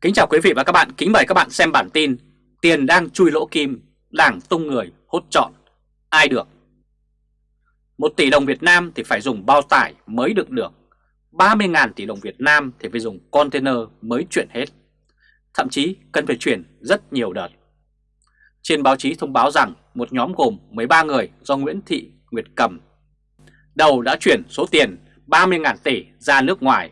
Kính chào quý vị và các bạn, kính mời các bạn xem bản tin Tiền đang chui lỗ kim, đảng tung người hốt trọn, ai được? Một tỷ đồng Việt Nam thì phải dùng bao tải mới được. Được 30.000 tỷ đồng Việt Nam thì phải dùng container mới chuyển hết. Thậm chí cần phải chuyển rất nhiều đợt. Trên báo chí thông báo rằng một nhóm gồm 13 người do Nguyễn Thị Nguyệt Cầm Đầu đã chuyển số tiền 30.000 tỷ ra nước ngoài.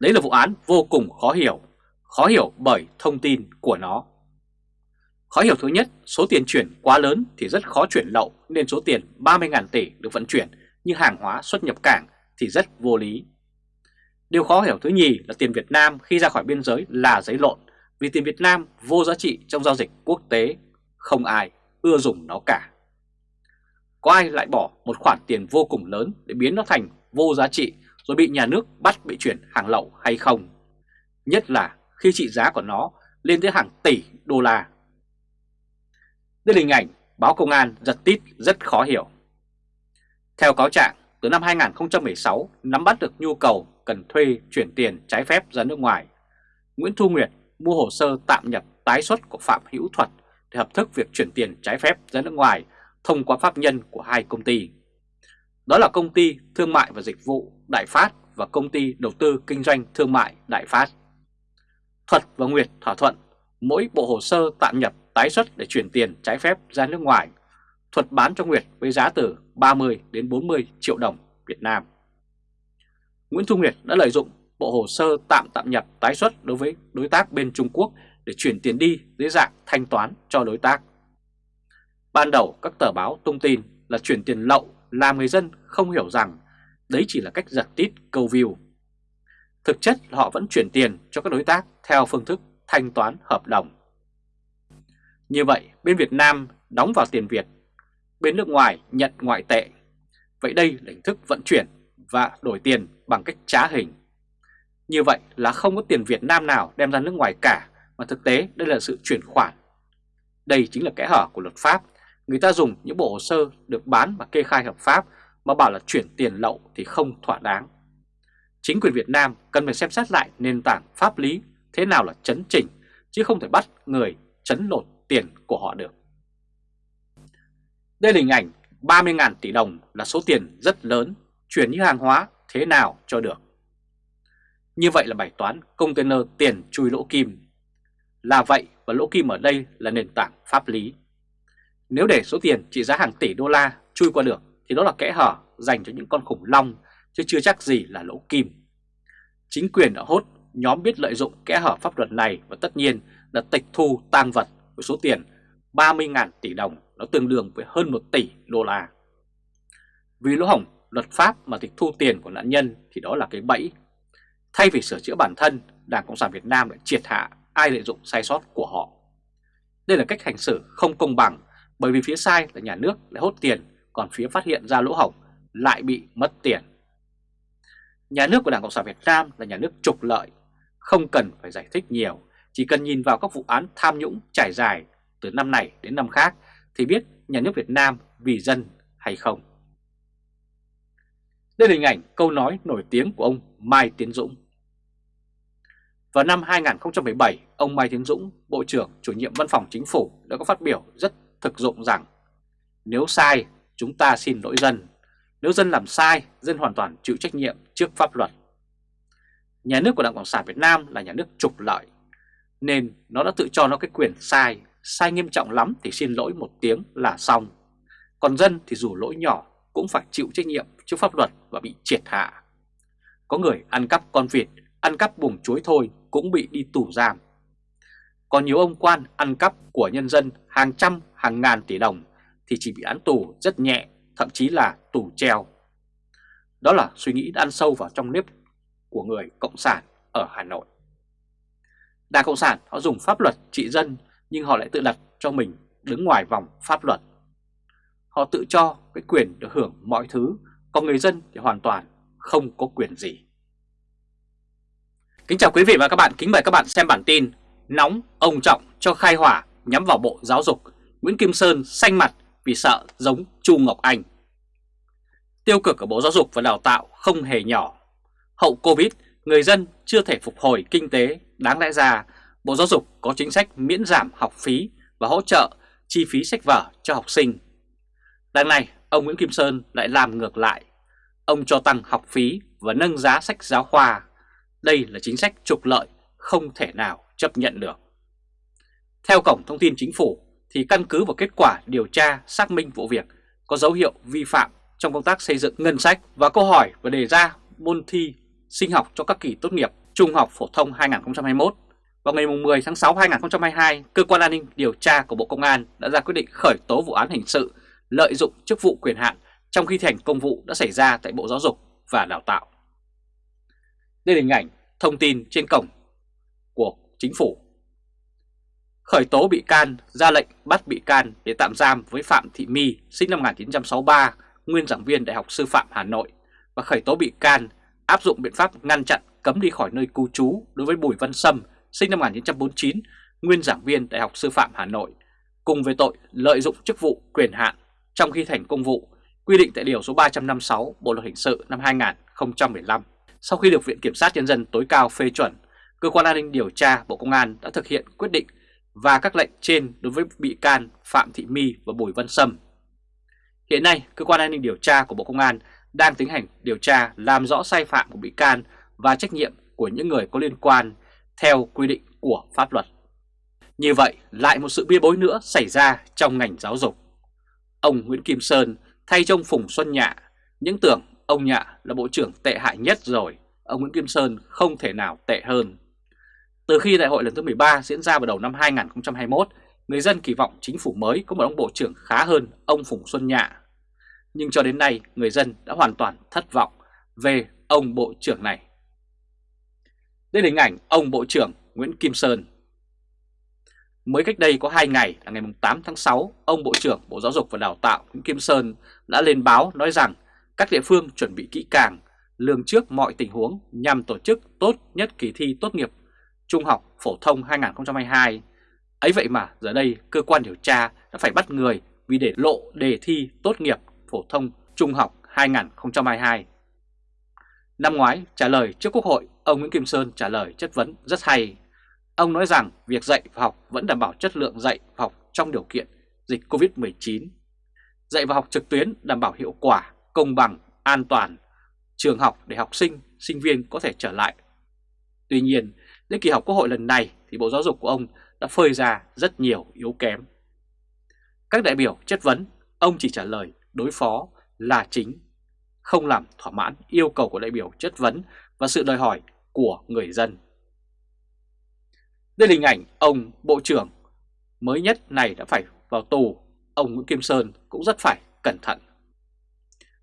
Đấy là vụ án vô cùng khó hiểu. Khó hiểu bởi thông tin của nó. Khó hiểu thứ nhất, số tiền chuyển quá lớn thì rất khó chuyển lậu nên số tiền 30.000 tỷ được vận chuyển như hàng hóa xuất nhập cảng thì rất vô lý. Điều khó hiểu thứ nhì là tiền Việt Nam khi ra khỏi biên giới là giấy lộn vì tiền Việt Nam vô giá trị trong giao dịch quốc tế, không ai ưa dùng nó cả. Có ai lại bỏ một khoản tiền vô cùng lớn để biến nó thành vô giá trị rồi bị nhà nước bắt bị chuyển hàng lậu hay không? Nhất là khi trị giá của nó lên tới hàng tỷ đô la. Đây là hình ảnh báo công an giật tít rất khó hiểu. Theo cáo trạng, từ năm 2016 nắm bắt được nhu cầu cần thuê chuyển tiền trái phép ra nước ngoài, Nguyễn Thu Nguyệt mua hồ sơ tạm nhập tái xuất của Phạm Hữu Thuật để hợp thức việc chuyển tiền trái phép ra nước ngoài thông qua pháp nhân của hai công ty. Đó là công ty thương mại và dịch vụ Đại Phát và công ty đầu tư kinh doanh thương mại Đại Phát. Thuật và Nguyệt thỏa thuận, mỗi bộ hồ sơ tạm nhập tái xuất để chuyển tiền trái phép ra nước ngoài. Thuật bán cho Nguyệt với giá từ 30 đến 40 triệu đồng Việt Nam. Nguyễn Thu Nguyệt đã lợi dụng bộ hồ sơ tạm tạm nhập tái xuất đối với đối tác bên Trung Quốc để chuyển tiền đi dưới dạng thanh toán cho đối tác. Ban đầu, các tờ báo tung tin là chuyển tiền lậu làm người dân không hiểu rằng đấy chỉ là cách giật tít câu view Thực chất là họ vẫn chuyển tiền cho các đối tác theo phương thức thanh toán hợp đồng. Như vậy, bên Việt Nam đóng vào tiền Việt, bên nước ngoài nhận ngoại tệ. Vậy đây là hình thức vận chuyển và đổi tiền bằng cách trá hình. Như vậy là không có tiền Việt Nam nào đem ra nước ngoài cả, mà thực tế đây là sự chuyển khoản. Đây chính là kẽ hở của luật pháp. Người ta dùng những bộ hồ sơ được bán và kê khai hợp pháp mà bảo là chuyển tiền lậu thì không thỏa đáng chính quyền Việt Nam cần phải xem xét lại nền tảng pháp lý thế nào là chấn chỉnh, chứ không thể bắt người chấn lột tiền của họ được. Đây là hình ảnh 30.000 tỷ đồng là số tiền rất lớn, chuyển như hàng hóa thế nào cho được. Như vậy là bài toán container tiền chui lỗ kim. Là vậy và lỗ kim ở đây là nền tảng pháp lý. Nếu để số tiền trị giá hàng tỷ đô la chui qua được thì đó là kẽ hở dành cho những con khủng long chứ chưa chắc gì là lỗ kim. Chính quyền đã Hốt nhóm biết lợi dụng kẽ hở pháp luật này và tất nhiên là tịch thu tang vật với số tiền 30.000 tỷ đồng, nó tương đương với hơn 1 tỷ đô la. Vì lỗ hổng luật pháp mà tịch thu tiền của nạn nhân thì đó là cái bẫy. Thay vì sửa chữa bản thân, Đảng Cộng sản Việt Nam lại triệt hạ ai lợi dụng sai sót của họ. Đây là cách hành xử không công bằng bởi vì phía sai là nhà nước lại hốt tiền, còn phía phát hiện ra lỗ hổng lại bị mất tiền. Nhà nước của Đảng Cộng sản Việt Nam là nhà nước trục lợi, không cần phải giải thích nhiều, chỉ cần nhìn vào các vụ án tham nhũng trải dài từ năm này đến năm khác thì biết nhà nước Việt Nam vì dân hay không. Đây là hình ảnh câu nói nổi tiếng của ông Mai Tiến Dũng. Vào năm 2017, ông Mai Tiến Dũng, Bộ trưởng chủ nhiệm Văn phòng Chính phủ đã có phát biểu rất thực dụng rằng nếu sai, chúng ta xin lỗi dân, nếu dân làm sai, dân hoàn toàn chịu trách nhiệm trước pháp luật. Nhà nước của Đảng Cộng sản Việt Nam là nhà nước trục lợi, nên nó đã tự cho nó cái quyền sai, sai nghiêm trọng lắm thì xin lỗi một tiếng là xong. Còn dân thì dù lỗi nhỏ cũng phải chịu trách nhiệm trước pháp luật và bị triệt hạ. Có người ăn cắp con vịt, ăn cắp buồng chuối thôi cũng bị đi tù giam. Còn nhiều ông quan ăn cắp của nhân dân hàng trăm hàng ngàn tỷ đồng thì chỉ bị án tù rất nhẹ thậm chí là tù treo. Đó là suy nghĩ đã ăn sâu vào trong nếp của người Cộng sản ở Hà Nội. Đảng Cộng sản họ dùng pháp luật trị dân nhưng họ lại tự đặt cho mình đứng ngoài vòng pháp luật. Họ tự cho cái quyền được hưởng mọi thứ, còn người dân thì hoàn toàn không có quyền gì. Kính chào quý vị và các bạn, kính mời các bạn xem bản tin Nóng ông Trọng cho khai hỏa nhắm vào Bộ Giáo dục Nguyễn Kim Sơn xanh mặt vì sợ giống Chu Ngọc Anh. Tiêu cực ở Bộ Giáo dục và Đào tạo không hề nhỏ. Hậu Covid, người dân chưa thể phục hồi kinh tế, đáng lẽ ra Bộ Giáo dục có chính sách miễn giảm học phí và hỗ trợ chi phí sách vở cho học sinh. Đằng này, ông Nguyễn Kim Sơn lại làm ngược lại. Ông cho tăng học phí và nâng giá sách giáo khoa. Đây là chính sách trục lợi không thể nào chấp nhận được. Theo Cổng Thông tin Chính phủ thì căn cứ vào kết quả điều tra xác minh vụ việc có dấu hiệu vi phạm trong công tác xây dựng ngân sách và câu hỏi và đề ra môn thi sinh học cho các kỳ tốt nghiệp trung học phổ thông 2021. Vào ngày 10 tháng 6 2022, Cơ quan An ninh Điều tra của Bộ Công an đã ra quyết định khởi tố vụ án hình sự lợi dụng chức vụ quyền hạn trong khi thành công vụ đã xảy ra tại Bộ Giáo dục và Đào tạo. Đây là hình ảnh thông tin trên cổng của chính phủ. Khởi tố bị can, ra lệnh bắt bị can để tạm giam với Phạm Thị My, sinh năm 1963, nguyên giảng viên Đại học Sư phạm Hà Nội và khởi tố bị can áp dụng biện pháp ngăn chặn cấm đi khỏi nơi cư trú đối với Bùi Văn Sâm, sinh năm 1949, nguyên giảng viên Đại học Sư phạm Hà Nội, cùng về tội lợi dụng chức vụ quyền hạn trong khi thành công vụ, quy định tại Điều số 356 Bộ Luật Hình sự năm 2015. Sau khi được Viện Kiểm sát Nhân dân tối cao phê chuẩn, Cơ quan An ninh Điều tra Bộ Công an đã thực hiện quyết định và các lệnh trên đối với bị can Phạm Thị My và Bùi Văn Sâm. Hiện nay, Cơ quan An ninh Điều tra của Bộ Công an đang tiến hành điều tra làm rõ sai phạm của bị can và trách nhiệm của những người có liên quan theo quy định của pháp luật. Như vậy, lại một sự bia bối nữa xảy ra trong ngành giáo dục. Ông Nguyễn Kim Sơn thay cho ông Phùng Xuân Nhạ, những tưởng ông Nhạ là bộ trưởng tệ hại nhất rồi, ông Nguyễn Kim Sơn không thể nào tệ hơn. Từ khi đại hội lần thứ 13 diễn ra vào đầu năm 2021, người dân kỳ vọng chính phủ mới có một ông bộ trưởng khá hơn ông Phùng Xuân Nhạ. Nhưng cho đến nay, người dân đã hoàn toàn thất vọng về ông bộ trưởng này. Đây là hình ảnh ông bộ trưởng Nguyễn Kim Sơn. Mới cách đây có 2 ngày là ngày 8 tháng 6, ông Bộ trưởng Bộ Giáo dục và Đào tạo Nguyễn Kim Sơn đã lên báo nói rằng các địa phương chuẩn bị kỹ càng, lường trước mọi tình huống nhằm tổ chức tốt nhất kỳ thi tốt nghiệp Trung học Phổ thông 2022. Ấy vậy mà giờ đây cơ quan điều tra đã phải bắt người vì để lộ đề thi tốt nghiệp Phổ thông Trung học 2022. Năm ngoái trả lời trước Quốc hội, ông Nguyễn Kim Sơn trả lời chất vấn rất hay. Ông nói rằng việc dạy và học vẫn đảm bảo chất lượng dạy và học trong điều kiện dịch Covid-19. Dạy và học trực tuyến đảm bảo hiệu quả, công bằng, an toàn, trường học để học sinh, sinh viên có thể trở lại. Tuy nhiên, đến kỳ họp Quốc hội lần này thì Bộ Giáo dục của ông đã phơi ra rất nhiều yếu kém. Các đại biểu chất vấn, ông chỉ trả lời đối phó là chính, không làm thỏa mãn yêu cầu của đại biểu chất vấn và sự đòi hỏi của người dân. Đây là hình ảnh ông Bộ trưởng mới nhất này đã phải vào tù, ông Nguyễn Kim Sơn cũng rất phải cẩn thận.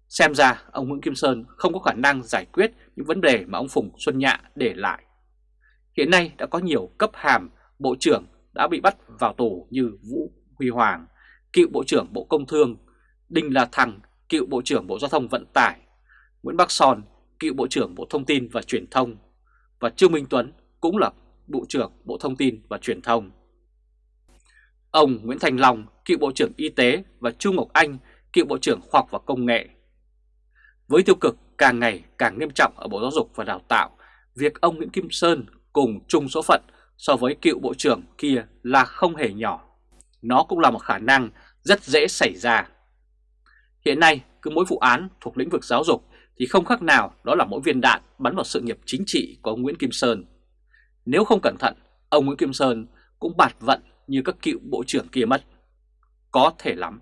Xem ra ông Nguyễn Kim Sơn không có khả năng giải quyết những vấn đề mà ông Phùng Xuân Nhạ để lại. Hiện nay đã có nhiều cấp hàm Bộ trưởng đã bị bắt vào tù như Vũ Huy Hoàng, cựu Bộ trưởng Bộ Công Thương, Đinh La Thăng, cựu Bộ trưởng Bộ Giao thông Vận tải, Nguyễn Bắc Son, cựu Bộ trưởng Bộ Thông tin và Truyền thông, và Trương Minh Tuấn cũng là Bộ trưởng Bộ Thông tin và Truyền thông. Ông Nguyễn Thành Long, cựu Bộ trưởng Y tế và Chu Ngọc Anh, cựu Bộ trưởng Khoa học và Công nghệ. Với tiêu cực càng ngày càng nghiêm trọng ở Bộ Giáo dục và Đào tạo, việc ông Nguyễn Kim Sơn cùng chung số phận so với cựu Bộ trưởng kia là không hề nhỏ. Nó cũng là một khả năng rất dễ xảy ra. Hiện nay, cứ mỗi vụ án thuộc lĩnh vực giáo dục thì không khác nào đó là mỗi viên đạn bắn vào sự nghiệp chính trị của ông Nguyễn Kim Sơn. Nếu không cẩn thận, ông Nguyễn Kim Sơn cũng bạt vận như các cựu bộ trưởng kia mất. Có thể lắm.